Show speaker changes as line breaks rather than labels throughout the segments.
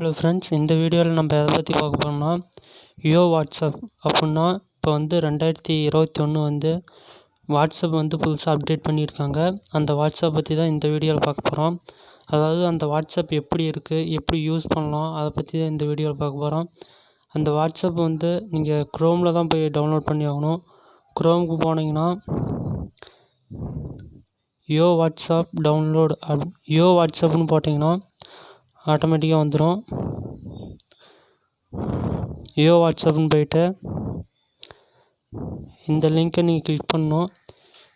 Hello friends இந்த வீடியோவில் நம்ம எதை பற்றி பார்க்க போகிறோம்னா யோ வாட்ஸ்அப் அப்புடின்னா இப்போ வந்து ரெண்டாயிரத்தி இருபத்தி ஒன்று வந்து வாட்ஸ்அப் வந்து புதுசாக அப்டேட் பண்ணியிருக்காங்க. அந்த வாட்ஸ்அப் பற்றி தான் இந்த வீடியோவில் பார்க்க போகிறோம் அதாவது அந்த வாட்ஸ்அப் எப்படி இருக்குது எப்படி யூஸ் பண்ணலாம் அதை பற்றி தான் இந்த வீடியோவில் பார்க்க போகிறோம் அந்த வாட்ஸ்அப் வந்து நீங்கள் க்ரோமில் தான் போய் டவுன்லோட் பண்ணி ஆகணும். க்ரோமுக்கு போனீங்கன்னா யோ வாட்ஸ்அப் டவுன்லோட் அப் யோ வாட்ஸ்அப்னு போட்டிங்கன்னா ஆட்டோமேட்டிக்காக வந்துடும் யோ வாட்ஸ்அப்னு போயிட்டு இந்த லிங்க்கை நீங்கள் கிளிக் பண்ணணும்.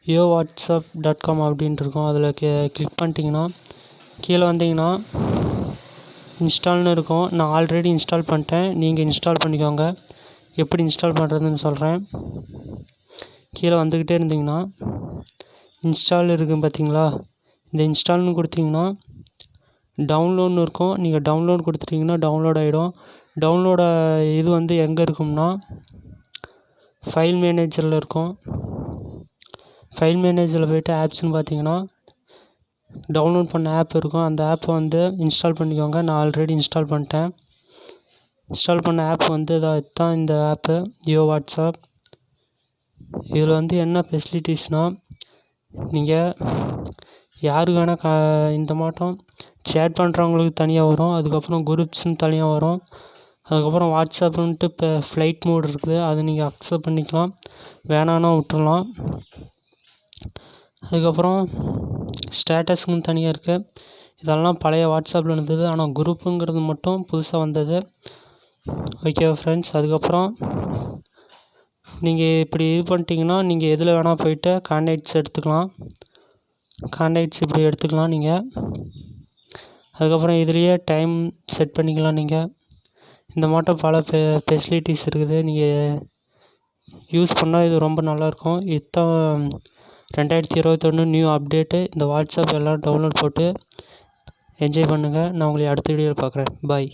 யோ வாட்ஸ்அப் டாட் காம் அப்படின்ட்டு இருக்கும். அதில் கிளிக் பண்ணிட்டீங்கன்னா கீழே வந்தீங்கன்னா இன்ஸ்டால்னு இருக்கும். நான் ஆல்ரெடி இன்ஸ்டால் பண்ணிட்டேன். நீங்கள் இன்ஸ்டால் பண்ணிக்கோங்க. எப்படி இன்ஸ்டால் பண்ணுறதுன்னு சொல்கிறேன் கீழே வந்துக்கிட்டே இருந்தீங்கன்னா இன்ஸ்டால் இருக்குது பார்த்தீங்களா இந்த இன்ஸ்டால்னு கொடுத்தீங்கன்னா டவுன்லோட்னு இருக்கும். நீங்கள் டவுன்லோட் கொடுத்துட்டிங்கன்னா டவுன்லோட் ஆகிடும் டவுன்லோட இது வந்து எங்கே இருக்கும்னா ஃபைல் மேனேஜரில் இருக்கும். ஃபைல் மேனேஜரில் போய்ட்டு ஆப்ஸ்னு பார்த்தீங்கன்னா டவுன்லோட் பண்ண ஆப் இருக்கும். அந்த ஆப்பை வந்து இன்ஸ்டால் பண்ணிக்கோங்க. நான் ஆல்ரெடி இன்ஸ்டால் பண்ணிட்டேன். இன்ஸ்டால் பண்ண ஆப் வந்து தான் இந்த ஆப்பு யோ வாட்ஸ்அப் இதில் வந்து என்ன ஃபெசிலிட்டிஸ்னால் நீங்கள் யாருக்கு வேணால் கா இந்த மாட்டம் சேட் பண்ணுறவங்களுக்கு தனியாக வரும். அதுக்கப்புறம் குரூப்ஸ்னு தனியாக வரும். அதுக்கப்புறம் வாட்ஸ்அப்புன்ட்டு இப்போ ஃப்ளைட் மோட் இருக்குது. அதை நீங்கள் அக்செப்ட் பண்ணிக்கலாம். வேணான்னா விட்டுறலாம். அதுக்கப்புறம் ஸ்டேட்டஸ்னு தனியாக இருக்குது இதெல்லாம் பழைய வாட்ஸ்அப்பில் இருந்தது. ஆனால் குரூப்புங்கிறது மட்டும் புதுசாக வந்தது. ஓகே ஃப்ரெண்ட்ஸ் அதுக்கப்புறம் நீங்கள் இப்படி இது பண்ணிட்டீங்கன்னா நீங்கள் எதில் வேணால் போய்ட்டு கான்டாக்ட்ஸ் எடுத்துக்கலாம். கான்டாக்ட்ஸ் இப்படி எடுத்துக்கலாம் நீங்கள் அதுக்கப்புறம் இதுலேயே டைம் செட் பண்ணிக்கலாம் நீங்கள் இந்த மாட்டம் பல ஃபெ ஃபெசிலிட்டிஸ் இருக்குது. நீங்கள் யூஸ் பண்ணால் இது ரொம்ப நல்லாயிருக்கும் இத்தான் ரெண்டாயிரத்தி இருபத்தொன்று நியூ அப்டேட்டு இந்த வாட்ஸ்அப் எல்லாம் டவுன்லோட் போட்டு என்ஜாய் பண்ணுங்கள் நான் உங்களை அடுத்த வீடியோவில் பார்க்குறேன் பாய்